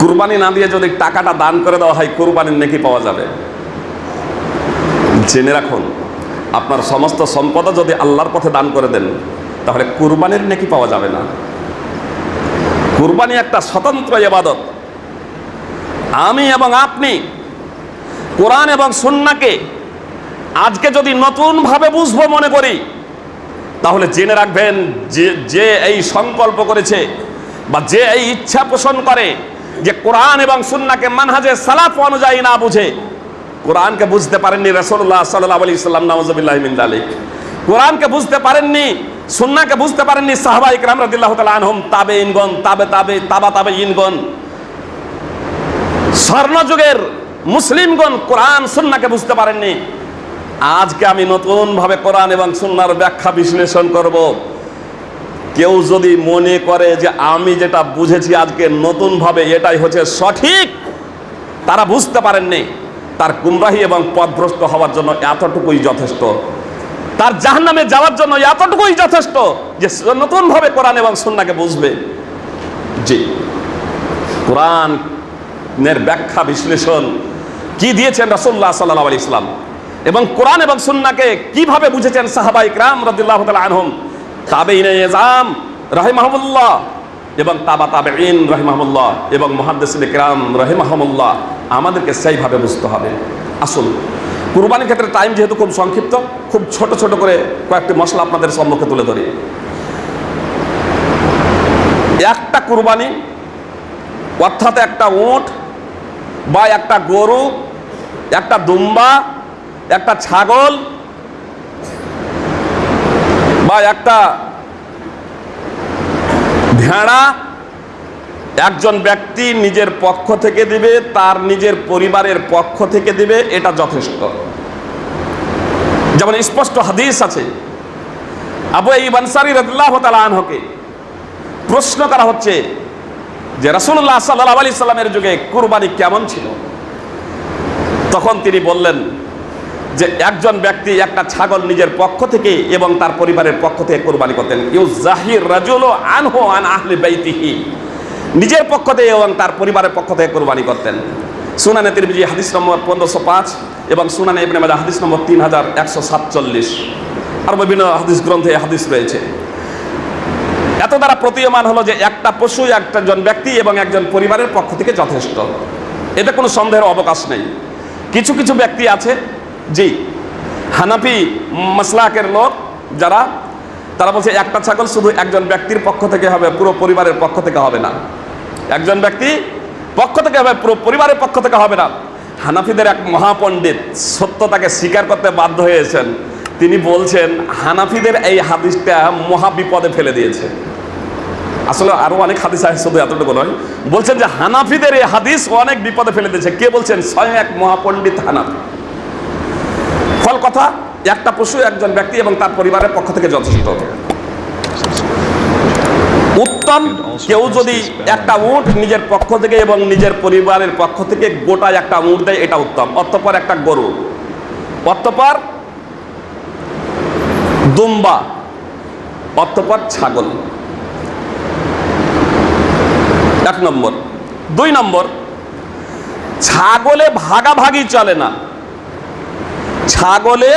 কুরবানি না দিয়ে যদি টাকাটা দান করে দেওয়া হয়, কুরবানির নেকি পাওয়া যাবে। জেনে রাখুন, আপনার সমস্ত সম্পদ যদি আল্লাহর পথে দান করে দেন, তাহলে কুরবানির নেকি পাওয়া যাবে না। কুরবানি একটা স্বতন্ত্র ইবাদত। আমি এবং আপনি কোরআন এবং সুন্নাকে আজকে যদি নতুনভাবে বুঝব মনে করি, তাহলে জেনে রাখবেন যে যে এই সংকল্প করেছে বা যে এই ইচ্ছা পোষণ করে যে কোরআন এবং সুন্নাকে মানহাজে সালাফ অনুযায়ী না বুঝে, কোরআনকে বুঝতে পারেননি রসুল্লাহ সাল্লাহ আলি ইসলাম নওয়াজবিল্লাহ মিন্দালিক কোরআনকে বুঝতে পারেননি সুন্নাকে বুঝতে পারেননি সাহবা ইকরাম রাদিল্লাহ তালা আনহম তাবে ইনগন তাবে তাবে, তাবা তাবে ইনগন স্বর্ণযুগের মুসলিমগণ কোরআন সুন্নাকে বুঝতে পারেননি। আজকে আমি নতুনভাবে কোরআন এবং সুন্নার ব্যাখ্যা বিশ্লেষণ করব। কেউ যদি মনে করে যে আমি যেটা বুঝেছি আজকে নতুনভাবে এটাই হচ্ছে সঠিক, তারা বুঝতে পারেননি। তার গুমরাহি এবং পথভ্রষ্ট হওয়ার জন্য এতটুকুই যথেষ্ট। তার জাহান্নামে যাওয়ার জন্য এতটুকুই যথেষ্ট যে নতুনভাবে কোরআন এবং সুন্নাকে বুঝবে। জি। কোরআনের ব্যাখ্যা বিশ্লেষণ কি দিয়েছেন রাসুল্লাহ সাল্লাহ আলি ইসলাম এবং কোরআন এবং সুন্নাকে কীভাবে বুঝেছেন সাহাবা ইকরাম রদুল্লাহ আনহম? তাবে ইনাম রাহিমাহমুল্লাহ এবং তাবা তাবে ইন রহিমাহমুল্লাহ এবং মহাদ্দেসিন ইকরাম রহিমাহমুল্লাহ আমাদেরকে সেইভাবে বুঝতে হবে। আসুন, কুরবানির ক্ষেত্রে টাইম যেহেতু খুব সংক্ষিপ্ত, খুব ছোট ছোট করে কয়েকটি মশলা আপনাদের সম্মুখে তুলে ধরি। একটা কুরবানি, অর্থাৎ একটা উট বা একটা গরু, একটা দুম্বা, একটা ছাগল বা একটা ভেড়া একজন ব্যক্তি নিজের পক্ষ থেকে দিবে, তার নিজের পরিবারের পক্ষ থেকে দিবে, এটা যথেষ্ট। যেমন স্পষ্ট হাদিস আছে, আবু এই বানসারি রদুল্লাহ আনহকে প্রশ্ন করা হচ্ছে যে রাসুল্লাহ সাল্লাহ আলি সাল্লামের যুগে কুরবানি কেমন ছিল? তখন তিনি বললেন যে একজন ব্যক্তি একটা ছাগল নিজের পক্ষ থেকে এবং তার পরিবারের পক্ষ থেকে কোরবানি করতেন। ইউ জাহির রাজুল আনহো আন আহলে বাইতিহি। নিজের পক্ষ থেকে এবং তার পরিবারের পক্ষ থেকে কোরবানি করতেন। সুনানে তিরমিজি হাদিস নম্বর পনেরোশো পাঁচ এবং সুনানে ইবনে মাজা হাদিস নম্বর তিন হাজার একশো সাতচল্লিশ। আর বিভিন্ন হাদিস গ্রন্থে হাদিস রয়েছে। এত দ্বারা প্রতীয়মান হলো যে একটা পশু, একজন ব্যক্তি এবং একজন পরিবারের পক্ষ থেকে যথেষ্ট। এতে কোনো সন্দেহের অবকাশ নেই। কিছু কিছু ব্যক্তি আছে জি, হানাফি মাসলাকের লোক যারা, তারা বলছে, একটা ছাগল শুধু একজন ব্যক্তির পক্ষ থেকে হবে, পুরো পরিবারের পক্ষ থেকে হবে না। একজন ব্যক্তি পক্ষ থেকে হবে, পুরো পরিবারের পক্ষ থেকে হবে না। হানাফিদের এক মহাপণ্ডিত সত্যতাকে স্বীকার করতে বাধ্য হয়েছেন। তিনি বলছেন, হানাফিদের এই হাদিসটা মহা বিপদে ফেলে দিয়েছে। আসলে আরও অনেক হাদিস আছে, শুধু এতটুকু নয়। বলছেন যে, হানাফিদের এই হাদিস অনেক বিপদে ফেলে দিয়েছে। কে বলছেন? স্বয়ং এক মহাপণ্ডিত হানাফি। ফল কথা, একটা পশু, একজন ব্যক্তি এবং তার পরিবারের পক্ষ থেকে যথেষ্ট। উত্তম, কেউ যদি একটা উট নিজের পক্ষ থেকে এবং নিজের পরিবারের পক্ষ থেকে গোটা একটা উট দেয়, এটা উত্তম। অতঃপর একটা গরু। অতঃপর দুম্বা। অতঃপর ছাগল। এক নম্বর। দুই নম্বর, ছাগলে ভাগাভাগি চলে না। ছাগলে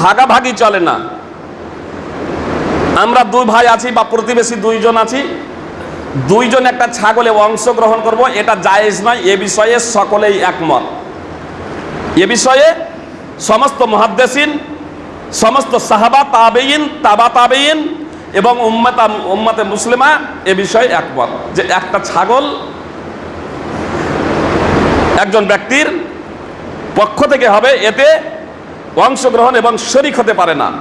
ভাগাভাগি চলে না। আমরা দুই ভাই আছি বা প্রতিবেশী দুইজন আছি। দুইজন একটা ছাগলে অংশগ্রহণ করব, এটা জায়েজ নয়, এ বিষয়ে সকলেই একমত। এ বিষয়ে সমস্ত মহাদ্দেশিন সমস্ত সাহাবা তাবেইন তাবা তাবেইন এবং উম্মাতা, উম্মাতে মুসলিমা এ বিষয়ে একমত যে একটা ছাগল একজন ব্যক্তির পক্ষ থেকে হবে, এতে অংশগ্রহণ এবং শরিক হতে পারে না।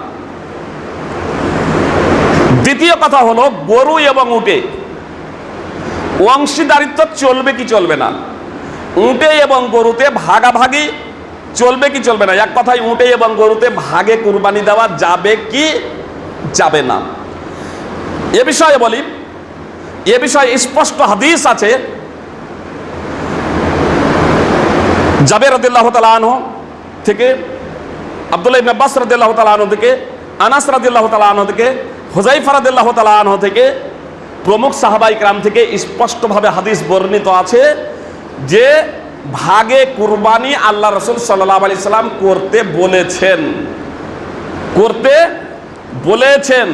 দ্বিতীয় কথা হলো, গরু এবং উটে। অংশীদারিত্ব চলবে কি চলবে না? উঁটে এবং গরুতে ভাগাভাগি চলবে কি চলবে না? এক কথায়, উঁটে এবং গরুতে ভাগে কুরবানি দেওয়া যাবে কি যাবে না? এ বিষয়ে বলি, এ বিষয়ে স্পষ্ট হাদিস আছে জাবের রদুল্লাহ তালা আনহ থেকে, আবদুল্লাহ ইবনে আব্বাস রাদিল্লাহ আনহ থেকে, আনাস রাদিল্লাহ তালা আনহ থেকে হোজাইফা রাদিল্লাহ তালা আনহ থেকে প্রমুখ সাহাবাই ক্রাম থেকে স্পষ্টভাবে হাদিস বর্ণিত আছে যে ভাগে কুরবানি আল্লাহ রসুল সাল্লাহ আলি সাল্লাম করতে বলেছেন। করতে বলেছেন,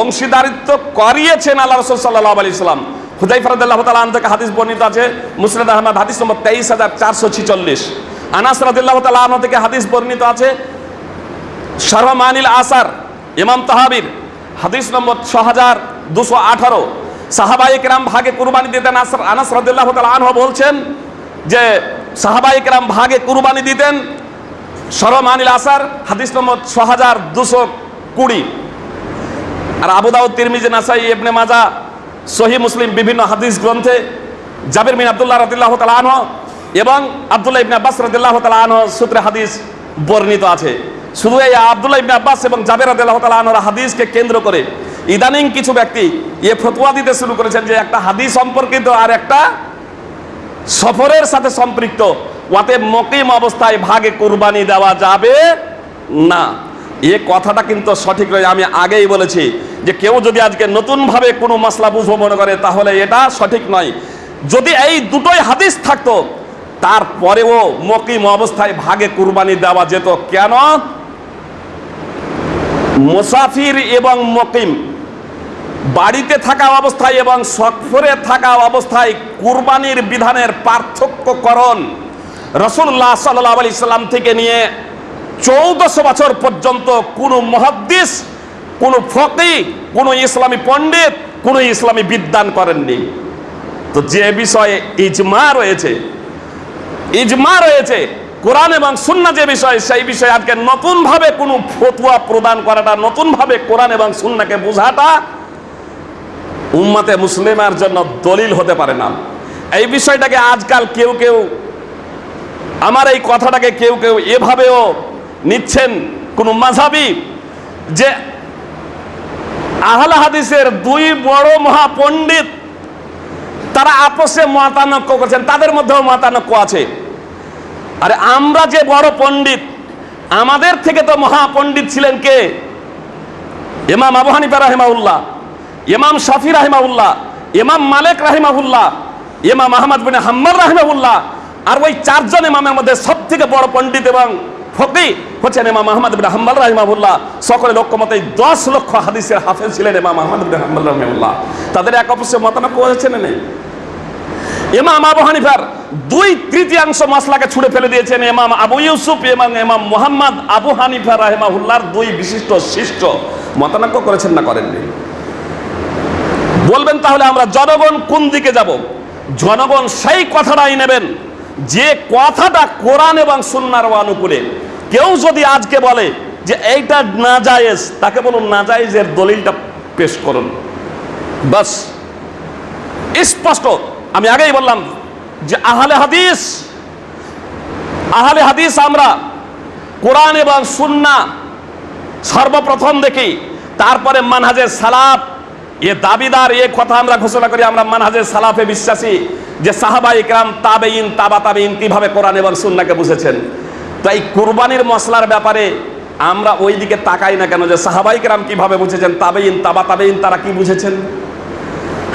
অংশীদারিত্ব করিয়েছেন আল্লাহ রসুল সাল্লাহ আলি সাল্লাম। হুযাইফা রাদিয়াল্লাহু তাআলা আনহু থেকে হাদিস বর্ণিত আছে, মুসনাদ আহমদ, হাদিস নম্বর 23446 আনাস রাদিয়াল্লাহু তাআলা আনহু থেকে হাদিস বর্ণিত আছে সর্বমানিল আসার, ইমাম তাহাবির, হাদিস নম্বর ছ হাজার দুশো আঠারো। সাহাবাই কেরাম ভাগে কুরবানি দিতেন আস- আনাস রাদিল্লাহ আনহ বলছেন যে সাহাবাই কেরাম ভাগে কুরবানি দিতেন সরমানিল আসার, হাদিস নম্বর ছ হাজার দুশো কুড়ি। আর আবু দাউদ, তিরমিজি, নাসাই, ইবনে মাজা সহি মুসলিম বিভিন্ন হাদিস গ্রন্থে জাবির মিন আবদুল্লাহ রাদিল্লাহ তাআলা আনহু এবং আব্দুল্লাহ ইবনে আব্বাস রাদিল্লাহ তাআলা আনহু সূত্রে হাদিস বর্ণিত আছে। শুধু এই আব্দুল্লাহ ইবনে আব্বাস এবং জাবির রাদিল্লাহ তাআলা আনহুর হাদিসকে কেন্দ্র করে ইদানিং কিছু ব্যক্তি এ ফতোয়া দিতে শুরু করেছেন যে একটা হাদিস সম্পর্কিত আর একটা সফরের সাথে সম্পৃক্ত। ওয়াতে মকিম অবস্থায় ভাগে কুরবানি দেওয়া যাবে না। এ কথাটা কিন্তু সঠিক নয়, আমি আগেই বলেছি যে কেউ যদি আজকে নতুনভাবে কোনো মশলা বুঝব মনে করে, তাহলে এটা সঠিক নয়। যদি এই দুটোই হাদিস থাকতো, তারপরেও মকিম অবস্থায় ভাগে কুরবানি দেওয়া যেত কেন? মুসাফির এবং মকিম বাড়িতে থাকা অবস্থায় এবং সফরে থাকা অবস্থায় কুরবানির বিধানের পার্থক্যকরণ রসুল্লাহ সাল্লাহ আলি সাল্লাম থেকে নিয়ে চৌদশো বছর পর্যন্ত কোনো মহাদ্দিস, কোনো ফকি, কোনো ইসলামী পণ্ডিত, কোনো ইসলামী বিদ্যান করেননি। তো যে বিষয়ে ইজমা রয়েছে ইজমা রয়েছে, কোরআন এবং সুন্না যে বিষয়, সেই বিষয়ে আজকে নতুনভাবে কোনো ফতুয়া প্রদান করাটা, নতুনভাবে কোরআন এবং সুন্নাকে বোঝাটা উম্মাতে মুসলিমের জন্য দলিল হতে পারে না। এই বিষয়টাকে আজকাল কেউ কেউ, আমার এই কথাটাকে কেউ কেউ এভাবেও নিচ্ছেন কোন মাঝাবি যে আহলে হাদিসের দুই বড় মহাপণ্ডিত তারা আপসে মতানক্য করছেন, তাদের মধ্যেও মতানক্য আছে। আরে আমরা যে বড় পণ্ডিত, আমাদের থেকে তো মহাপণ্ডিত ছিলেন কে? ইমাম আবু হানিফা রাহিমাউল্লাহ ইমাম শাফি রাহিমাউল্লাহ ইমাম মালিক রাহিমাহুল্লাহ, ইমাম আহমদ বিন হাম্মদ রাহিমাহুল্লাহ, আর ওই চারজন ইমামের মধ্যে সব থেকে বড় পণ্ডিত এবং ফকি হচ্ছেন ইমাম আহমদ বিন হাম্বল রাহিমাহুল্লাহ। সকলে লক্ষ মতে দশ লক্ষ হাদিসের হাফেজ ছিলেন ইমাম আহমদ বিন হাম্বল রাহিমাহুল্লাহ। তাদের এক অবশ্যই মতানক্য হয়েছে না ইমাম আবু হানিফার দুই তৃতীয়াংশ মশলাকে ছুড়ে ফেলে দিয়েছেন ইমাম আবু ইউসুফ এবং ইমাম মোহাম্মদ আবু হানিফা রাহেমাহুল্লাহর দুই বিশিষ্ট শিষ্ট মতানক্য করেছেন না করেননি। বলবেন তাহলে আমরা জনগণ কোন দিকে যাব? জনগণ সেই কথাটাই নেবেন। যে কথাটা কোরআন এবং সুন্নার অনুকূলে কেউ যদি আজকে বলে যে এইটা না জায়েজ তাকে বলুন না জায়েজের দলিলটা পেশ করুন। বাস, স্পষ্ট। আমি আগেই বললাম যে আহলে হাদিস আহলে হাদিস আমরা কোরআন এবং সুন্না সর্বপ্রথম দেখি, তারপরে মানহাজের সালাফ, এ দাবিদার, এ কথা আমরা ঘোষণা করি, আমরা মানহাজের সালাফে বিশ্বাসী যে সাহাবা ইকরাম তাবেইন তাবা তাবেইন কীভাবে কোরআন এবং সুন্নাকে বুঝেছেন। তো এই কুরবানির মশলার ব্যাপারে আমরা ওই দিকে তাকাই না কেন যে সাহাবা ইকরাম কীভাবে বুঝেছেন তাবেইন তাবা তাবেইন তারা কি বুঝেছেন?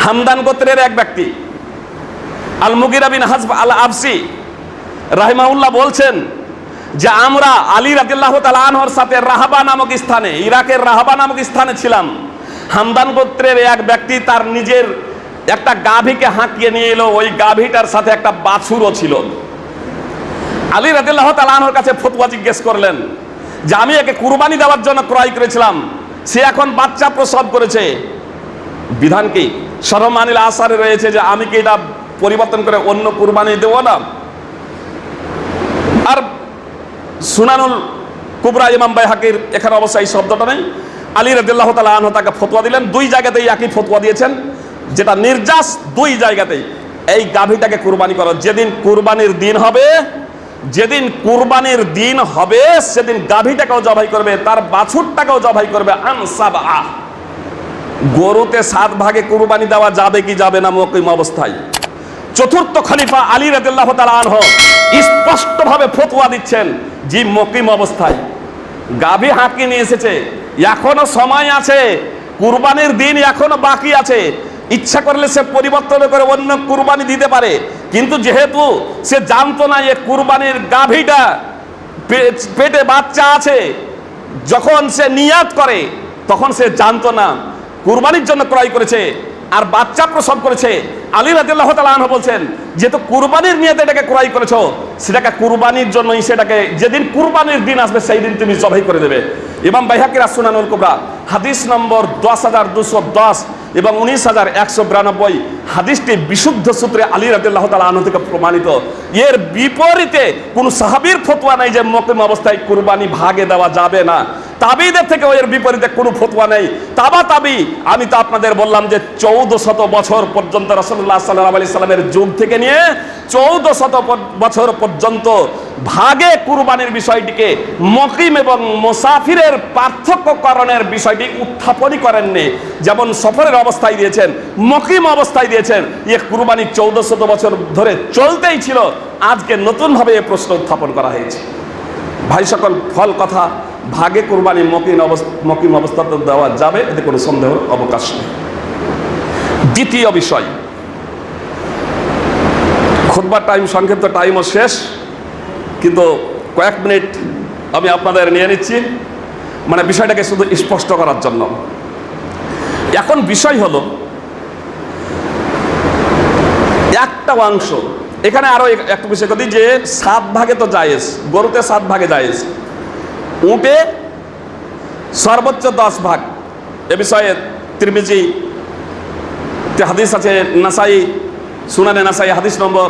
হামদান গোত্রের এক ব্যক্তি আল মুগিরা বিন হাজব আল আফসি রাহিমাউল্লাহ বলছেন যে, আমরা আলী রাদিল্লাহ তালানহর সাথে রাহাবা নামক স্থানে, ইরাকের রাহাবা নামক স্থানে ছিলাম। হামদান গোত্রের এক ব্যক্তি তার নিজের একটা গাভীকে হাঁকিয়ে নিয়ে এলো, ওই গাভীটার সাথে একটা বাছুরও ছিল। আলী রাদিল্লাহ তালানহর কাছে ফতুয়া জিজ্ঞেস করলেন যে, আমি একে কুরবানি দেওয়ার জন্য ক্রয় করেছিলাম। সে এখন বাচ্চা প্রসব করেছে। বিধান কি? সরমানিল আসারে রয়েছে যে, আমি কি এটা পরিবর্তন করে অন্য কুরবানি দেবো না? আর সুনানুল কুবরা ইমাম বাইহাকির এখানে অবশ্য এই শব্দটা নেই। আলী রাদিল্লাহ তালা আনহ তাকে ফতোয়া দিলেন। দুই জায়গাতেই একই ফতোয়া দিয়েছেন, যেটা নির্যাস দুই জায়গাতেই। এই গাভীটাকে কুরবানি করো। যেদিন কুরবানির দিন হবে যেদিন কুরবানির দিন হবে, সেদিন গাভীটাকেও জবাই করবে, তার বাছুরটাকেও জবাই করবে, আনসাব। আহ গরুতে সাত ভাগে কুরবানি দেওয়া যাবে কি যাবে না মকিম অবস্থায়। চতুর্থ খলিফা আলী রাদিল্লাহ আনহ স্পষ্টভাবে ফতোয়া দিচ্ছেন যে মকিম অবস্থায়। গাভী হাঁকি নিয়ে এসেছে, এখনও সময় আছে, কুরবানির দিন এখনও বাকি আছে ইচ্ছা করলে সে পরিবর্তন করে অন্য কুরবানি দিতে পারে। কিন্তু যেহেতু সে জানতো না যে কুরবানির গাভীটা পেটে বাচ্চা আছে, যখন সে নিয়াত করে, তখন সে জানতো না। কুরবানির জন্য ক্রয় করেছে, আর বাচ্চা প্রসব করেছে। আলী রাদিল্লাহ তাআলা বলছেন, যেহেতু কুরবানির নিয়তে এটাকে ক্রয় করেছ, সেটাকে কুরবানির জন্যই সেটাকে, যেদিন কুরবানির দিন আসবে সেই দিন তুমি জবাই করে দেবে। এবং বাইহাকির আসুনানুল কুবরা, হাদিস নম্বর দশ হাজার দুশো দশ এবং উনিশ হাজার একশো বিরানব্বই হাদিসটি বিশুদ্ধ সূত্রে আলী রাদিল্লাহ তাআলা আনহু থেকে প্রমাণিত। এর বিপরীতে কোন সাহাবীর ফতোয়া নেই যে মকিম অবস্থায় কুরবানি ভাগে দেওয়া যাবে না। তাবিদের থেকে এর বিপরীতে কোনো ফতোয়া নেই। তাবা তাবি, আমি তো আপনাদের বললাম যে চৌদ্দ শত বছর পর্যন্ত রসল্লাহ সাল্লাহ আলি সাল্লামের যুগ থেকে নিয়ে চৌদ্দ শত বছর পর্যন্ত ভাগে কুরবানির বিষয়টিকে মকিম এবং মোসাফিরের পার্থক্যকরণের বিষয়টি উত্থাপনই করেননি। যেমন সফরের অবস্থায় দিয়েছেন মকিম অবস্থায় দিয়েছেন ইয়ে কুরবানি চৌদ্দ শত বছর ধরে চলতেই ছিল। আজকে নতুনভাবে এ প্রশ্ন উত্থাপন করা হয়েছে। ভাই সকল, ফল কথা, ভাগে কোরবানি মকিম অবস্থা মকিম অবস্থাতে দেওয়া যাবে, এতে কোনো সন্দেহ, অবকাশ নেই। দ্বিতীয় বিষয় খুদবার টাইম সংক্ষিপ্ত টাইমও শেষ, কিন্তু কয়েক মিনিট আমি আপনাদের নিয়ে নিচ্ছি। মানে বিষয়টাকে শুধু স্পষ্ট করার জন্য। এখন বিষয় হলো একটা অংশ। এখানে আরও এক- একটা বিষয় করি যে সাত ভাগে তো জায়েজ, গরুতে সাত ভাগে জায়েজ। উঁটে সর্বোচ্চ দশ ভাগ। এ বিষয়ে ত্রিমিজি হাদিস আছে, নাসাই, সুনানে নাসাই হাদিস নম্বর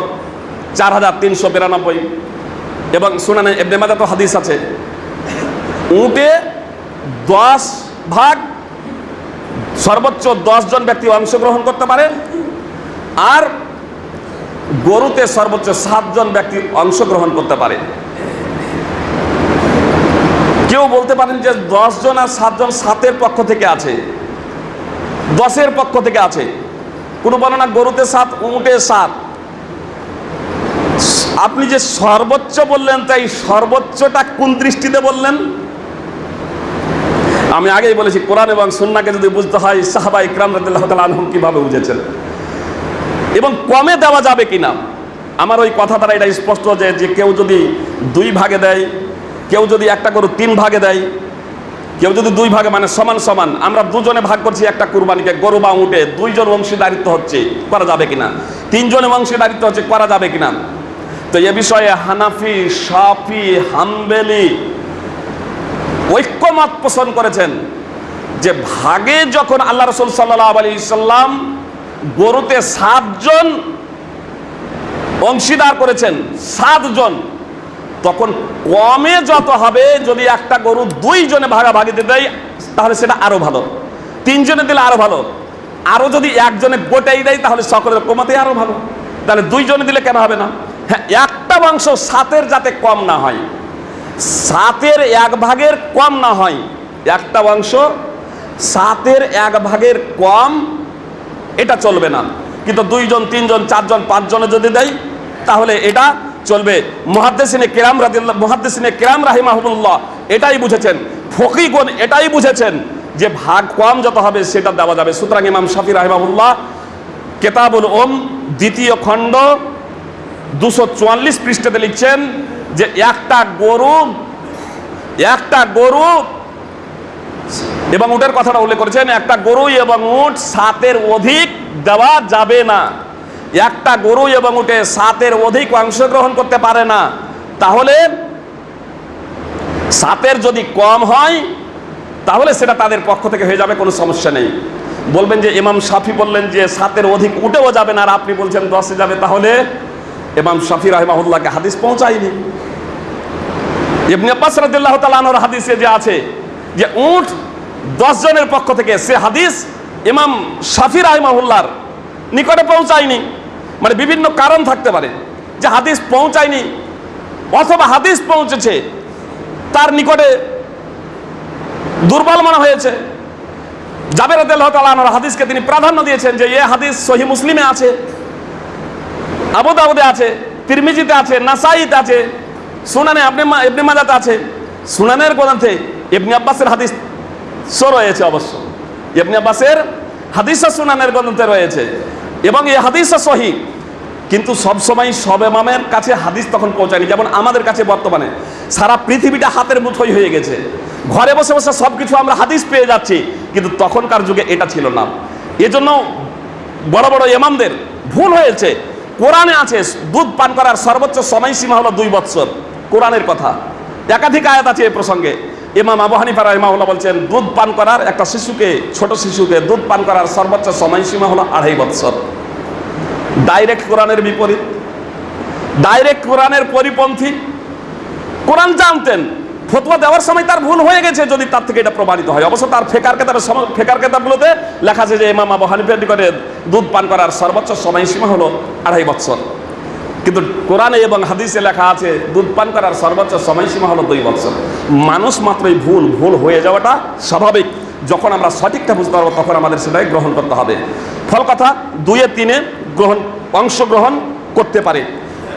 চার হাজার তিনশো বিরানব্বই এবং সুনানে এবনে মাদা তো হাদিস আছে। উঁটে দশ ভাগ, সর্বোচ্চ দশ জন ব্যক্তি অংশগ্রহণ করতে পারে। আর গরুতে সর্বোচ্চ সাতজন ব্যক্তি অংশগ্রহণ করতে পারে। কেউ বলতে পারেন যে দশজন আর সাতজন সাতের পক্ষ থেকে আছে। দশের পক্ষ থেকে আছে। কোনো বলো না গরুতে সাত, উঁটে সাত। আপনি যে সর্বোচ্চ বললেন, তাই সর্বোচ্চটা কোন দৃষ্টিতে বললেন? আমি আগেই বলেছি, কোরআন এবং সুন্নাকে যদি বুঝতে হয় সাহাবা ইকরাম রাদিল্লাহ তাআলা আনহুম কীভাবে বুঝেছেন? এবং কমে দেওয়া যাবে কিনা? আমার ওই কথা দ্বারা এটা স্পষ্ট যে যে কেউ যদি দুই ভাগে দেয়, কেউ যদি একটা গরু তিন ভাগে দেয়, কেউ যদি দুই ভাগে মানে সমান সমান, আমরা দুজনে ভাগ করছি একটা কুরবানিকে, গরু বা উঠে দুইজন অংশীদারিত্ব হচ্ছে, করা যাবে কিনা? তিনজনে অংশীদারিত্ব হচ্ছে, করা যাবে কিনা? তো এ বিষয়ে হানাফি সাফি হাম্বেলি ঐক্যমত পোষণ করেছেন যে ভাগে যখন আল্লাহ রসুল সাল্লাহ আলী সাল্লাম গরুতে সাতজন অংশীদার করেছেন, সাতজন। তখন কমে যত হবে, যদি একটা গরু দুইজনে ভাগাভাগিতে দেয়, তাহলে সেটা আরও ভালো। তিনজনে দিলে আরও ভালো। আরও যদি একজনে গোটাই দেয়, তাহলে সকলের কমাতে আরও ভালো। তাহলে দুইজনে দিলে কেন হবে না? হ্যাঁ একটা মাংস সাতের যাতে কম না হয়, সাতের এক ভাগের কম না হয়, একটা অংশ সাতের এক ভাগের কম এটা চলবে না। কিন্তু দুইজন, তিনজন, চারজন, পাঁচজনে যদি দেয়, তাহলে এটা চলবে। মহাদ্দেসিনে কেরাম রাদিল্লাহ মহাদ্দেসিনে কেরাম রাহিমাহুল্লাহ এটাই বুঝেছেন। ফকিগণ এটাই বুঝেছেন যে ভাগ কম যত হবে সেটা দেওয়া যাবে। সুতরাং ইমাম শাফি রাহিমাহুল্লাহ কেতাবুল ওম দ্বিতীয় খণ্ড দুশো চুয়াল্লিশ পৃষ্ঠাতে লিখছেন যে একটা গরু একটা গরু এবং উটের কথাটা উল্লেখ করেছেন, একটা গরু এবং উট সাতের অধিক দেওয়া যাবে না। একটা গরু এবং উটে সাতের অধিক অংশগ্রহণ করতে পারে না। তাহলে সাতের যদি কম হয়, তাহলে সেটা তাদের পক্ষ থেকে হয়ে যাবে, কোনো সমস্যা নেই। বলবেন যে, ইমাম শাফি বললেন যে, সাতের অধিক উঠেও যাবে না। আর আপনি বলছেন, দশে যাবে। তাহলে ইমাম শাফি রাহিমাহুল্লাহকে হাদিস পৌঁছায়নি। ইবনে আব্বাস রাদিয়াল্লাহু তাআলা আনহুর হাদিসে যে আছে যে উট দশ জনের পক্ষ থেকে, সে হাদিস ইমাম শাফি রাহিমাহুল্লাহর নিকটে পৌঁছায়নি। মানে বিভিন্ন কারণ থাকতে পারে যে হাদিস পৌঁছায়নি অথবা হাদিস পৌঁছেছে, তার নিকটে দুর্বল মনে হয়েছে। জাবের আল্লাহ হাদিসকে তিনি প্রাধান্য দিয়েছেন যে, এ হাদিস সহি মুসলিমে আছে, আবু দাউদে আছে, তিরমিজিতে আছে, নাসাইতে আছে, সুনানে আপনি মাজাতে আছে। সুনানের গ্রন্থে ইবনে আব্বাসের হাদিস রয়েছে অবশ্য। ইবনে আব্বাসের হাদিস সুনানের গ্রন্থে রয়েছে। এবং এই হাদিস সহি, কিন্তু সবসময় সব এমামের কাছে হাদিস তখন পৌঁছায়নি। যেমন আমাদের কাছে বর্তমানে সারা পৃথিবীটা হাতের মুঠোই হয়ে গেছে। ঘরে বসে বসে সব কিছু আমরা হাদিস পেয়ে যাচ্ছি, কিন্তু তখনকার যুগে এটা ছিল না। এজন্য বড় বড় ইমামদের ভুল হয়েছে। কোরআনে আছে, দুধ পান করার সর্বোচ্চ সময়সীমা হলো দুই বৎসর। কোরআনের কথা। একাধিক আয়াত আছে এ প্রসঙ্গে। ইমাম আবু হানিফা রাহিমাহুল্লাহ বলছেন, দুধ পান করার একটা শিশুকে, ছোট শিশুকে দুধ পান করার সর্বোচ্চ সময়সীমা হলো আড়াই বৎসর। ডাইরেক্ট কোরআনের বিপরীত। ডাইরেক্ট কোরআনের পরিপন্থী। কোরআন জানতেন, ফতোয়া দেওয়ার সময় তার ভুল হয়ে গেছে যদি তার থেকে এটা প্রমাণিত হয়। অবশ্য তার ফেকার কেতাবের সম- ফেকার কেতাবগুলোতে লেখা আছে যে ইমাম আবু হানিফের নিকটে দুধ পান করার সর্বোচ্চ সময়সীমা হলো আড়াই বৎসর। কিন্তু কোরআনে এবং হাদিসে লেখা আছে, দুধ পান করার সর্বোচ্চ সময়সীমা হলো দুই বছর। মানুষ মাত্রই ভুল ভুল হয়ে যাওয়াটা স্বাভাবিক। যখন আমরা সঠিকটা বুঝতে পারব, তখন আমাদের সেটাই গ্রহণ করতে হবে। ফল কথা, দুয়ে তিনে গ্রহণ, অংশগ্রহণ করতে পারে।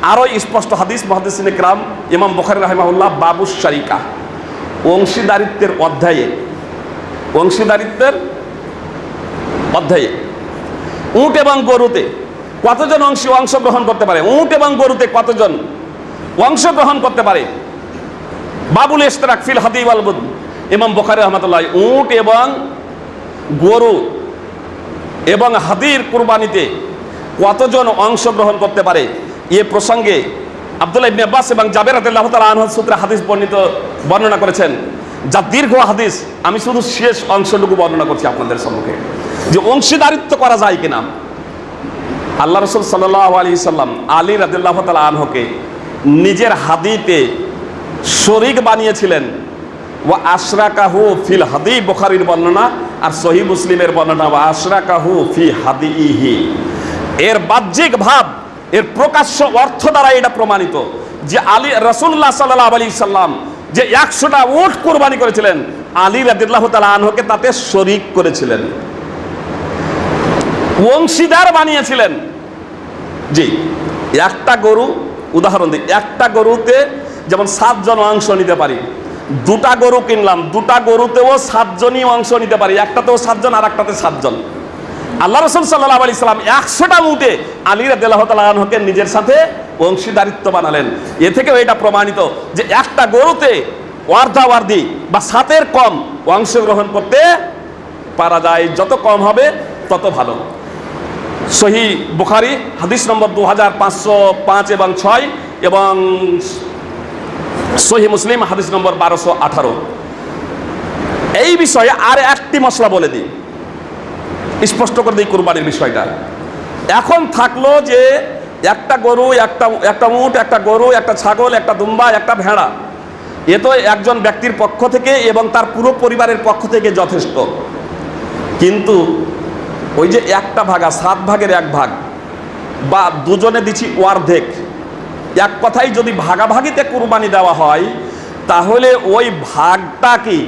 আরও স্পষ্ট হাদিস, মহাদিসিন ইকরাম ইমাম বখারি রাহিমাহুল্লাহ, বাবু শারিকা। অংশীদারিত্বের অধ্যায়ে অংশীদারিত্বের অধ্যায়ে। উট এবং গরুতে কতজন অংশী অংশগ্রহণ করতে পারে? উট এবং গরুতে কতজন অংশগ্রহণ করতে পারে? বাবুল ইস্তারাক ফিল হাদিব আলবুদ ইমাম বখারি রহমতুল্লাহ উট এবং গরু এবং হাদির কুরবানিতে কতজন অংশগ্রহণ করতে পারে? এ প্রসঙ্গে আব্দুল্লাহ ইবনে আব্বাস এবং জাবের রাদিয়াল্লাহু তাআলা আনহু সূত্রে হাদিস বর্ণিত, বর্ণনা করেছেন। যা দীর্ঘ হাদিস, আমি শুধু শেষ অংশটুকু বর্ণনা করছি আপনাদের সম্মুখে। যে অংশীদারিত্ব করা যায় কিনা? আল্লাহ রসুল সাল্লাহ আলী সাল্লাম আলী রাদিল্লাহ তালা আনহকে নিজের হাদিতে শরিক বানিয়েছিলেন। ও আশরা কাহু ফিল হাদি বুখারির বর্ণনা আর সহি মুসলিমের বর্ণনা ও আশরাকাহু ফি হাদি ইহি এর বাহ্যিক ভাব, এর প্রকাশ্য অর্থ দ্বারা এটা প্রমাণিত যে আলী রসুল্লাহ সাল্লাহ আলী সাল্লাম যে একশোটা উট কোরবানি করেছিলেন, আলী রাদিল্লাহ তালা আনহকে তাতে শরিক করেছিলেন। অংশীদার বানিয়েছিলেন। জি, একটা গরু, উদাহরণ দিই, একটা গরুতে যেমন সাতজন অংশ নিতে পারি, দুটা গরু কিনলাম, দুটা গরুতেও সাতজনই অংশ নিতে পারি, একটাতেও সাতজন আর একটাতে সাতজন। আল্লাহ রসুল সাল্লাহ আলি সাল্লাম একশোটা মুটে আলী রাদিল্লাহকে নিজের সাথে অংশীদারিত্ব বানালেন। এ থেকেও এটা প্রমাণিত যে একটা গরুতে ওয়ার্ধা ওয়ার্দি বা সাতের কম অংশগ্রহণ করতে পারা যায়, যত কম হবে তত ভালো। সহি বুখারি, হাদিস নম্বর দু হাজার পাঁচশো পাঁচ এবং ছয় এবং সহি মুসলিম, হাদিস নম্বর বারোশো আঠারো। এই বিষয়ে আর একটি মশলা বলে দিই। স্পষ্ট করে দিই কুরবানির বিষয়টা। এখন থাকল যে একটা গরু, একটা একটা উট, একটা গরু, একটা ছাগল, একটা দুম্বা, একটা ভেড়া, এ তো একজন ব্যক্তির পক্ষ থেকে এবং তার পুরো পরিবারের পক্ষ থেকে যথেষ্ট। কিন্তু ওই যে একটা ভাগা সাত ভাগের এক ভাগ। বা দুজনে দিছি অর্ধেক। এক কথাই যদি ভাগাভাগিতে কুরবানি দেওয়া হয়, তাহলে ওই ভাগটা কি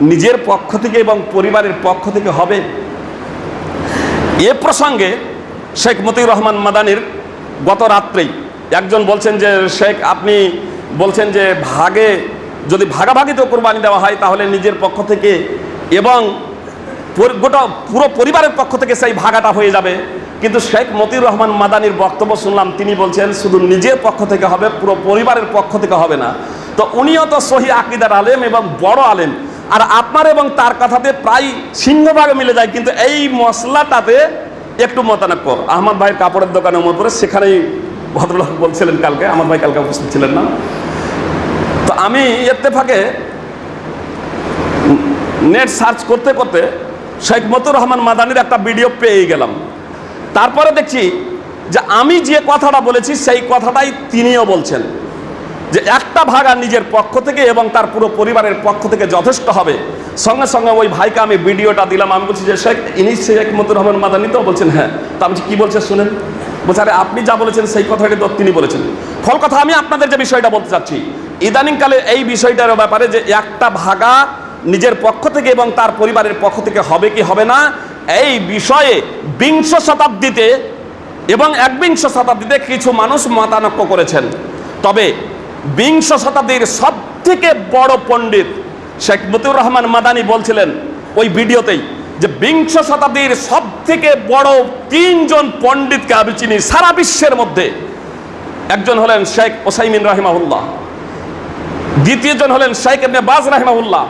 নিজের পক্ষ থেকে এবং পরিবারের পক্ষ থেকে হবে? এ প্রসঙ্গে শেখ মতিউর রহমান মাদানির গত রাত্রেই একজন বলছেন যে, শেখ, আপনি বলছেন যে ভাগে, যদি ভাগাভাগিতে কোরবানি দেওয়া হয়, তাহলে নিজের পক্ষ থেকে এবং গোটা পুরো পরিবারের পক্ষ থেকে সেই ভাগাটা হয়ে যাবে। কিন্তু শেখ মতিউর রহমান মাদানির বক্তব্য শুনলাম, তিনি বলছেন, শুধু নিজের পক্ষ থেকে হবে, পুরো পরিবারের পক্ষ থেকে হবে না। তো উনিও তো সহি আকিদার আলেম এবং বড় আলেম। আর আপনার এবং তার কথাতে প্রায় সিংহভাগে মিলে যায়, কিন্তু এই মশলাটাতে একটু মতানক্য। আহমদ ভাইয়ের কাপড়ের দোকানে উপরে সেখানেই ভদ্রলোক বলছিলেন কালকে আমার ভাই কালকে উপস্থিত ছিলেন না। তো আমি ইত্তেফাকে নেট সার্চ করতে করতে শেখ মতুর রহমান মাদানির একটা ভিডিও পেয়ে গেলাম। তারপরে দেখছি যে আমি যে কথাটা বলেছি, সেই কথাটাই তিনিও বলছেন যে একটা ভাগা নিজের পক্ষ থেকে এবং তার পুরো পরিবারের পক্ষ থেকে যথেষ্ট হবে। সঙ্গে সঙ্গে ওই ভাইকে আমি ভিডিওটা দিলাম, আমি বলছি যে শেখ, ইনি শেখ মতুর রহমান মাদানি তো? বলছেন হ্যাঁ। তো আমি কি বলছে, শুনেন। বলছে, আরে, আপনি যা বলেছেন, সেই কথাটি তো তিনি বলেছেন। ফল কথা, আমি আপনাদের যে বিষয়টা বলতে চাচ্ছি, ইদানিংকালে এই বিষয়টার ব্যাপারে যে একটা ভাগা নিজের পক্ষ থেকে এবং তার পরিবারের পক্ষ থেকে হবে কি হবে না, এই বিষয়ে বিংশ শতাব্দীতে এবং একবিংশ শতাব্দীতে কিছু মানুষ মতানক্য করেছেন। তবে বিংশ শতাব্দীর সব থেকে বড় পণ্ডিত শেখ মতিউর রহমান মাদানি বলছিলেন ওই ভিডিওতেই যে বিংশ শতাব্দীর সব থেকে বড় তিনজন পণ্ডিতকে আমি চিনি সারা বিশ্বের মধ্যে। একজন হলেন শেখ ওসাইমিন রাহিমাহুল্লাহ, দ্বিতীয়জন হলেন শেখ এমনি বাজ রাহিমাহুল্লাহ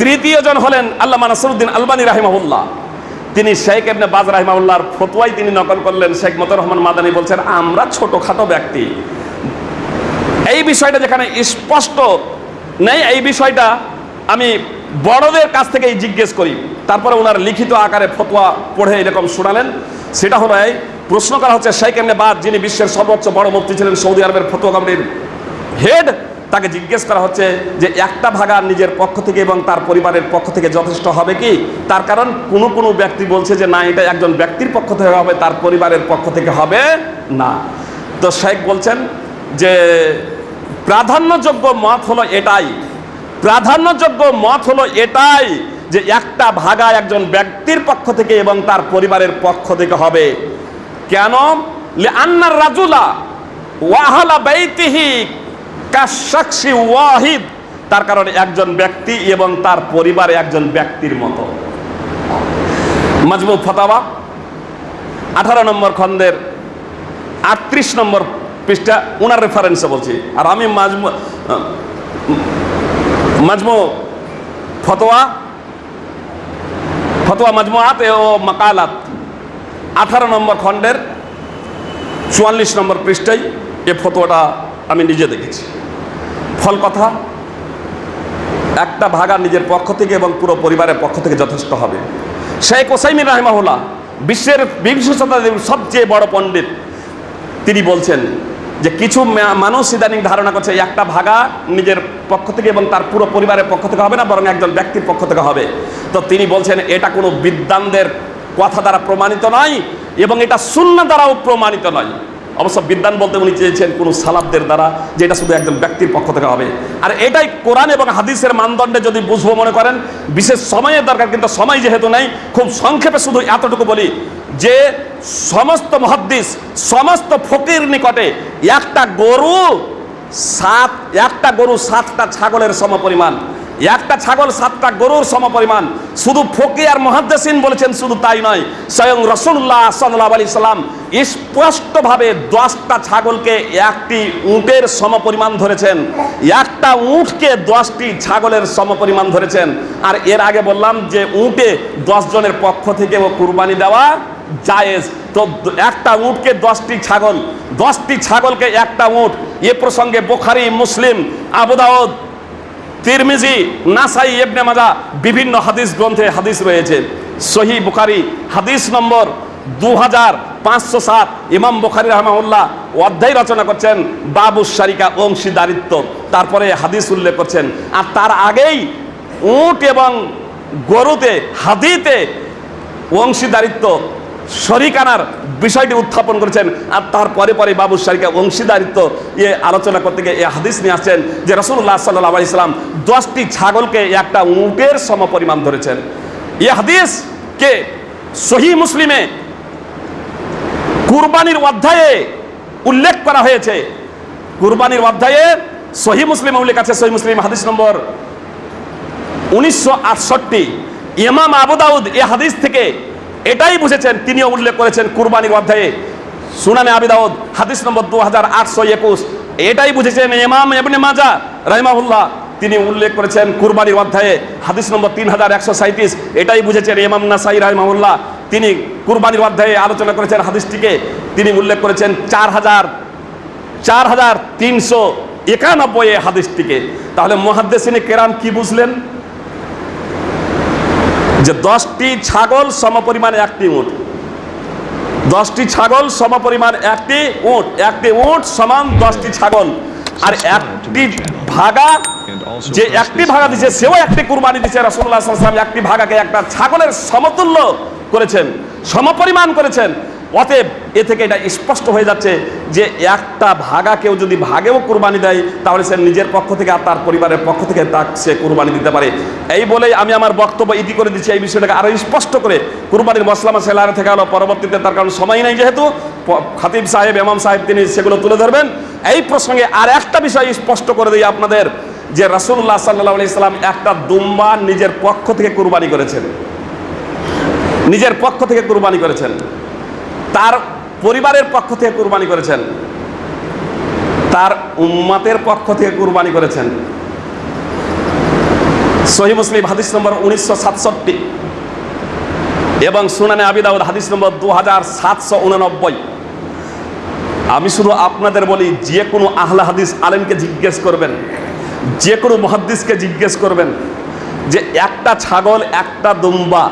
তৃতীয়জন হলেন আল্লামা নাসরুদ্দিন আলবানী রাহিমাহুল্লাহ। তিনি শেখ এমনি বাজ রাহিমাহুল্লাহর ফতোয়াই তিনি নকল করলেন। শেখ মতুর রহমান মাদানী বলছেন, আমরা ছোটখাটো ব্যক্তি। এই বিষয়টা যেখানে স্পষ্ট নেই, এই বিষয়টা আমি বড়দের কাছ থেকেই জিজ্ঞেস করি। তারপরে ওনার লিখিত আকারে ফতোয়া পড়ে এরকম শোনালেন। সেটা হলো এই, প্রশ্ন করা হচ্ছে, শেখ এমনি বাদ যিনি বিশ্বের সর্বোচ্চ বড় মুক্তি ছিলেন সৌদি আরবের ফতোয়া কমিটির হেড তাকে জিজ্ঞেস করা হচ্ছে যে একটা ভাগা নিজের পক্ষ থেকে এবং তার পরিবারের পক্ষ থেকে যথেষ্ট হবে কি? তার কারণ কোনো কোনো ব্যক্তি বলছে যে না, এটা একজন ব্যক্তির পক্ষ থেকে হবে, তার পরিবারের পক্ষ থেকে হবে না। তো শেখ বলছেন যে প্রাধান্যযোগ্য মত হলো এটাই। প্রাধান্যযোগ্য মত হলো এটাই যে একটা ভাগা একজন ব্যক্তির পক্ষ থেকে এবং তার পরিবারের পক্ষ থেকে হবে। কেন? আন্নার রাজুলা ওয়াহালা বাইতিহি কাশাকসি ওয়াহিদ। তার কারণে একজন ব্যক্তি এবং তার পরিবারে একজন ব্যক্তির মতো। মাজমু ফতাওয়া, আঠারো নম্বর খন্দের আটত্রিশ নম্বর পৃষ্ঠা ওনার রেফারেন্সে বলছি। আর আমি মাজমু মাজমু ফতোয়া ফতোয়া মাজমুআত ও মাকালাত। আঠারো নম্বর খণ্ডের চুয়াল্লিশ নম্বর পৃষ্ঠায় এ ফতোয়াটা আমি নিজে দেখেছি। ফল কথা, একটা ভাগা নিজের পক্ষ থেকে এবং পুরো পরিবারের পক্ষ থেকে যথেষ্ট হবে। শেখ ওসাইমিন রাহিমাহুল্লাহ বিশ্বের বিংশ শতাব্দীর সবচেয়ে বড় পণ্ডিত, তিনি বলছেন যে কিছু মানুষ ইদানিং ধারণা করছে একটা ভাগা নিজের পক্ষ থেকে এবং তার পুরো পরিবারের পক্ষ থেকে হবে না, বরং একজন ব্যক্তির পক্ষ থেকে হবে। তো তিনি বলছেন, এটা কোনো বিদ্বানদের কথা দ্বারা প্রমাণিত নয় এবং এটা শূন্য দ্বারাও প্রমাণিত নয়। অবশ্য বিদ্যান বলতে উনি চেয়েছেন কোনো সালাবদের দ্বারা যে এটা শুধু একজন ব্যক্তির পক্ষ থেকে হবে। আর এটাই কোরআন এবং হাদিসের মানদণ্ডে যদি বুঝব মনে করেন, বিশেষ সময়ের দরকার, কিন্তু সময় যেহেতু নেই, খুব সংক্ষেপে শুধু এতটুকু বলি যে সমস্ত মহাদ্দিস, সমস্ত ফকির নিকটে একটা গরু সাত, একটা গরু সাতটা ছাগলের সমপরিমাণ। একটা ছাগল, সাতটা গরুর সমপরিমাণ। শুধু ফকি আর মহাদ্দেসিন বলেছেন শুধু তাই নয়, স্বয়ং রসুল্লাহ সাল্লাহ আলি সাল্লাম স্পষ্টভাবে দশটা ছাগলকে একটি উটের সমপরিমাণ ধরেছেন। একটা উটকে দশটি ছাগলের সমপরিমাণ ধরেছেন। আর এর আগে বললাম যে উটে দশ জনের পক্ষ থেকে ও কুরবানি দেওয়া জায়েজ। তো একটা উটকে দশটি ছাগল, দশটি ছাগলকে একটা উট। এ প্রসঙ্গে বোখারি, মুসলিম আবুদাউদ তিরমিজি, নাসাই ইবনে মাজা বিভিন্ন হাদিস গ্রন্থে হাদিস রয়েছে। সহি বুখারি, হাদিস নম্বর দু হাজার পাঁচশো সাত। ইমাম বুখারি রহমাউল্লাহ অধ্যায় রচনা করছেন বাবু শারিকা অংশীদারিত্ব। তারপরে হাদিস উল্লেখ করছেন। আর তার আগেই উট এবং গরুতে, হাদিতে অংশীদারিত্ব। শরিকানার বিষয়টি উত্থাপন করেছেন আর তারপরে পরে বাবু শারিকা অংশীদারিত্ব ইয়ে আলোচনা করতে গিয়ে এ হাদিস নিয়ে আসছেন যে রসুল্লাহ সাল্লাহ ইসলাম দশটি ছাগলকে একটা উটের সমপরিমাণ ধরেছেন। এ হাদিসকে সহি মুসলিমে কুরবানির অধ্যায়ে উল্লেখ করা হয়েছে। কুরবানির অধ্যায়ে সহি মুসলিম উল্লেখ আছে সহি মুসলিম হাদিস নম্বর উনিশশো আটষট্টি। ইমাম আবু দাউদ এ হাদিস থেকে এটাই বুঝেছেন, তিনিও উল্লেখ করেছেন কুরবানির অধ্যায়ে। সুনানে আবি দাউদ, হাদিস নম্বর দু হাজার আটশো একুশ। এটাই বুঝেছেন ইমাম এবনে মাজা রাহিমাহুল্লাহ, তিনি উল্লেখ করেছেন কুরবানির অধ্যায়ে, হাদিস নম্বর তিন হাজার একশো সাঁত্রিশ এটাই বুঝেছেন ইমাম নাসাই রাহিমাহুল্লাহ, তিনি কুরবানির অধ্যায়ে আলোচনা করেছেন হাদিসটিকে। তিনি উল্লেখ করেছেন চার হাজার চার হাজার তিনশো একানব্বই হাদিসটিকে। তাহলে মহাদ্দেশিনী কেরাম কি বুঝলেন? যে দশটি ছাগল সমপরিমাণ একটি উঁট। দশটি ছাগল সমপরিমাণ একটি উঁট। একটি উঁট সমান দশটি ছাগল। আর একটি ভাগা যে একটি ভাগা দিছে, সেও একটি কুরবানি দিছে। রাসুল্লাহ একটি ভাগাকে একটা ছাগলের সমতুল্য করেছেন, সমপরিমাণ করেছেন। অতএব এ থেকে এটা স্পষ্ট হয়ে যাচ্ছে যে একটা ভাগা কেউ যদি ভাগেও কুরবানি দেয়, তাহলে সে নিজের পক্ষ থেকে আর তার পরিবারের পক্ষ থেকে তা সে কুরবানি দিতে পারে। এই বলেই আমি আমার বক্তব্য ইতি করে দিচ্ছি এই বিষয়টাকে আরও স্পষ্ট করে। কুরবানির মশলা মশলা থেকে হলো পরবর্তীতে তার কারণ সময় নেই যেহেতু খাতিব সাহেব এমাম সাহেব, তিনি সেগুলো তুলে ধরবেন। এই প্রসঙ্গে আর একটা বিষয় স্পষ্ট করে দিই আপনাদের, যে রাসূলুল্লাহ সাল্লাহ আলি সাল্লাম একটা দুম্বা নিজের পক্ষ থেকে কুরবানি করেছেন। নিজের পক্ষ থেকে কুরবানি করেছেন। তার পরিবারের পক্ষ থেকে কুরবানি করেছেন। তার উম্মাতের পক্ষ থেকে কুরবানি করেছেন। সহি মুসলিম হাদিস নম্বর উনিশশো সাতষট্টি এবং সুনানে আবিদাউদ হাদিস নম্বর দু হাজার সাতশো উননব্বই। আমি শুধু আপনাদের বলি, যে কোনো আহলা হাদিস আলেমকে জিজ্ঞেস করবেন, যে কোনো মহাদ্দিসকে জিজ্ঞেস করবেন যে একটা ছাগল, একটা দুম্বা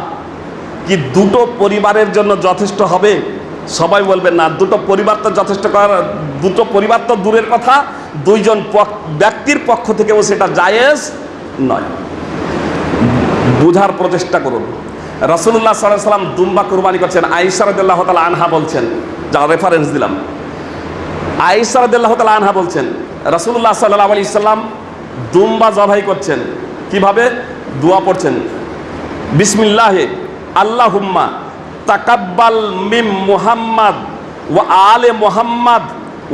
কি দুটো পরিবারের জন্য যথেষ্ট হবে? সবাই বলবেন, না, দুটো পরিবার তো যথেষ্ট করার, দুটো পরিবার তো দূরের কথা, দুইজন ব্যক্তির পক্ষ থেকেও সেটা জায়েজ নয়। বুঝার প্রচেষ্টা করুন। রসুল্লাহ সাল্লাহ সাল্লাম দুম্বা কুরবানি করছেন। আইসারদুল্লাহ তালা আনহা বলছেন, যা রেফারেন্স দিলাম। আইসারদুল্লাহ তালা আনহা বলছেন রসুল্লাহ সাল্লাহ আলি সাল্লাম দুম্বা জবাই করছেন। কীভাবে? দোয়া পড়ছেন। বিসমিল্লাহে, আল্লাহুম্মা তাকাব্বাল মিম মুহাম্মদ ওয়া আলে মুহাম্মদ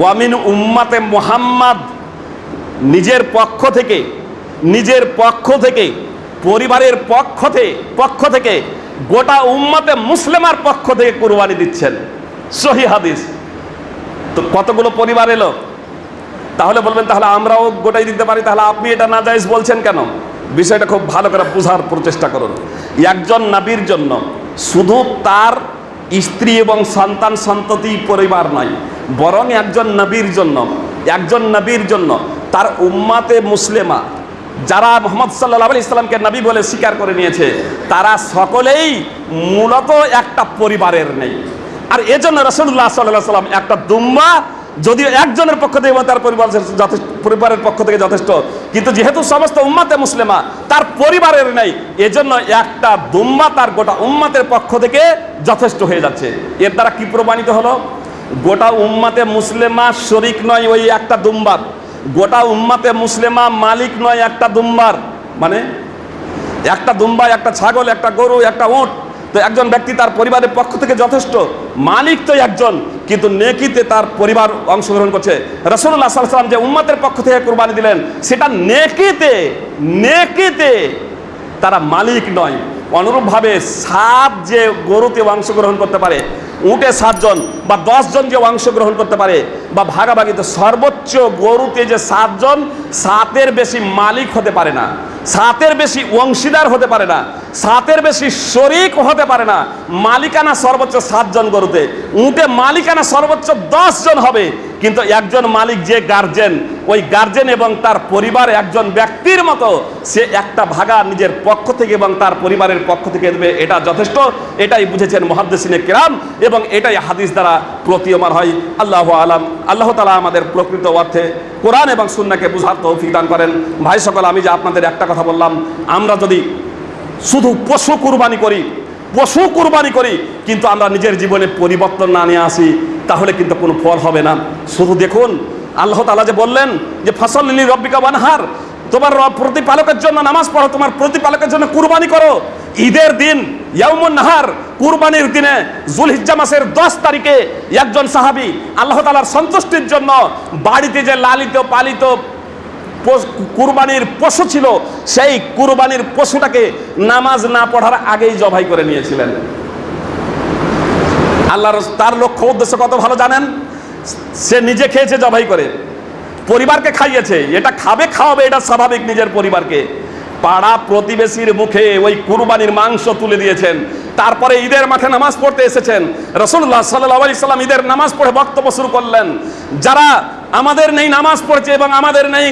ওয়া মিন উম্মাতে মুহাম্মদ। নিজের পক্ষ থেকে, নিজের পক্ষ থেকে, পরিবারের পক্ষ থেকে পক্ষ থেকে, গোটা উম্মাতে মুসলিমার পক্ষ থেকে কুরবানি দিচ্ছেন। সহি হাদিস। তো কতগুলো পরিবার এলো? তাহলে বলবেন, তাহলে আমরাও গোটাই দিতে পারি, তাহলে আপনি এটা না জায়েজ বলছেন কেন? বিষয়টা খুব ভালো করে বোঝার প্রচেষ্টা করুন। একজন নাবির জন্য শুধু তার স্ত্রী এবং সন্তান সন্ততি পরিবার নয়, বরং একজন নবীর জন্য, একজন নবীর জন্য তার উম্মাতে মুসলিমা, যারা মোহাম্মদ সাল্লাহ আলি ইসলামকে নবী বলে স্বীকার করে নিয়েছে, তারা সকলেই মূলত একটা পরিবারের নেই। আর এজন্য রসুল্লাহ সাল্লাহ সাল্লাম একটা দুম্বা যদিও একজনের পক্ষ থেকে এবং তার পরিবার যথেষ্ট পরিবারের পক্ষ থেকে যথেষ্ট, কিন্তু যেহেতু সমস্ত উম্মাতে মুসলিমা, তার পরিবারের নেই, এজন্য একটা দুম্মা তার গোটা উম্মাতের পক্ষ থেকে যথেষ্ট হয়ে যাচ্ছে। এর দ্বারা কি প্রমাণিত হলো? গোটা উম্মাতে মুসলিমা শরিক নয় ওই একটা দুম্বার গোটা উম্মাতে মুসলিমা মালিক নয় একটা দুম্বার মানে একটা দুম্বা, একটা ছাগল, একটা গরু, একটা উট তো একজন ব্যক্তি তার পরিবারের পক্ষ থেকে যথেষ্ট মালিক তো একজন, কিন্তু নেকিতে তার পরিবার অংশগ্রহণ করছে। রসুল্লাহ সাল্লাম যে উম্মাতের পক্ষ থেকে কোরবানি দিলেন, সেটা নেকিতে নেকিতে তারা মালিক নয়। অনুরূপভাবে সাত যে গরুতে অংশগ্রহণ করতে পারে, উটে সাতজন বা দশজন যে অংশগ্রহণ করতে পারে বা ভাগাভাগিতে সর্বোচ্চ গরুতে যে সাতজন, সাতের বেশি মালিক হতে পারে না, সাতের বেশি অংশীদার হতে পারে না, সাতের বেশি শরিক হতে পারে না, মালিকানা সর্বোচ্চ সাতজন গরুতে, উঁটে মালিকানা সর্বোচ্চ জন হবে কিন্তু একজন মালিক যে গার্জেন ওই গার্জেন এবং তার পরিবার একজন ব্যক্তির মতো, সে একটা ভাগা নিজের পক্ষ থেকে এবং তার পরিবারের পক্ষ থেকে দেবে, এটা যথেষ্ট। এটাই বুঝেছেন মহাদ্দেসিনে কেরাম এবং এটাই হাদিস দ্বারা প্রতীয়মান হয়। আল্লাহ আলাম। আল্লাহ তালা আমাদের প্রকৃত অর্থে কোরআন এবং সুন্নাকে বুঝার তৌফিক দান করেন। ভাই সকল, আমি যে আপনাদের একটা কথা বললাম, আমরা যদি শুধু পশু কুরবানি করি, পশু কুরবানি করি, কিন্তু আমরা নিজের জীবনে পরিবর্তন না নিয়ে আসি। তাহলে কিন্তু কোনো ফল হবে না। শুধু দেখুন, আল্লাহ তালা যে বললেন যে ফসল লিলি রব্বিকা বানহার তোমার প্রতিপালকের জন্য নামাজ পড়ো, তোমার প্রতিপালকের জন্য কুরবানি করো। ঈদের দিন, ইয়াউমুন নাহার, কুরবানির দিনে জুলহিজ্জা মাসের দশ তারিখে একজন সাহাবি আল্লাহ তালার সন্তুষ্টির জন্য বাড়িতে যে লালিত পালিত কুরবানির পশু ছিল, সেই কুরবানির পশুটাকে নামাজ না পড়ার আগেই জবাই করে নিয়েছিলেন। আল্লাহর তার লক্ষ্য উদ্দেশ্য কত ভালো জানেন? সে নিজে খেয়েছে, জবাই করে। পরিবারকে খাইয়েছে, এটা খাবে, খাওয়াবে, এটা স্বাভাবিক নিজের পরিবারকে। পাড়া প্রতিবেশীর মুখে ওই কুরবানির মাংস তুলে দিয়েছেন। তারপরে ঈদের মাঠে নামাজ পড়তে এসেছেন। রসুল্লাহ সাল্লাহ আলি সাল্লাম ঈদের নামাজ পড়ে বক্তব্য শুরু করলেন। যারা আমাদের নেই নামাজ পড়ছে এবং আমাদের নেই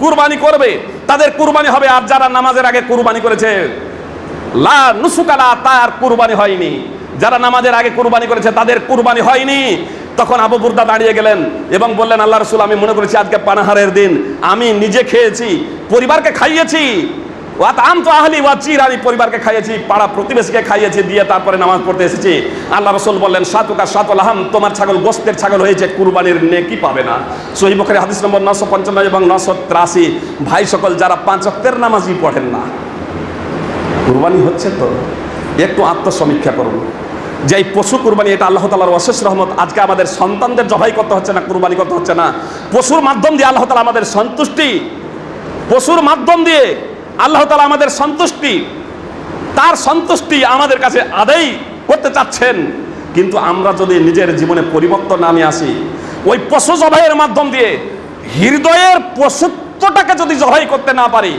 কুরবানি করবে, তাদের কুরবানি হবে। আর যারা নামাজের আগে কুরবানি করেছে, লা নুসুকালা তার কুরবানি হয়নি। যারা নামাজের আগে কুরবানি করেছে, তাদের কুরবানি হয়নি। তখন আবু বুর্দা দাঁড়িয়ে গেলেন এবং বললেন, আল্লাহ রসুল, আমি মনে করেছি আজকে পানাহারের দিন। আমি নিজে খেয়েছি, পরিবারকে খাইয়েছি। পরিবারকে খাইয়েছি, পাড়া প্রতিবেশীকে খাইয়েছি, দিয়ে তারপরে নামাজ পড়তে এসেছি। আল্লাহ রসুল বললেন তোমার ছাগল, গোস্তের ছাগল পাবে না। হাদিস নম্বর নশো পঞ্চান্ন এবং নশো ভাই সকল, যারা পাঁচ অক্তের নামাজই পড়েন না, কুরবানি হচ্ছে তো? একটু আত্মসমীক্ষা করুন। যে এই পশু কুরবানি, এটা আল্লাহ তালার অশেষ রহমত। আজকে আমাদের সন্তানদের জবাই করতে হচ্ছে না, কুরবানি করতে হচ্ছে না। পশুর মাধ্যম দিয়ে আল্লাহ তালা আমাদের সন্তুষ্টি। পশুর মাধ্যম দিয়ে আল্লাহ তালা আমাদের সন্তুষ্টি। তার সন্তুষ্টি আমাদের কাছে আদায় করতে চাচ্ছেন। কিন্তু আমরা যদি নিজের জীবনে পরিবর্তন না নিয়ে আসি, ওই পশু জবাইয়ের মাধ্যম দিয়ে হৃদয়ের পশুত্বটাকে যদি জবাই করতে না পারি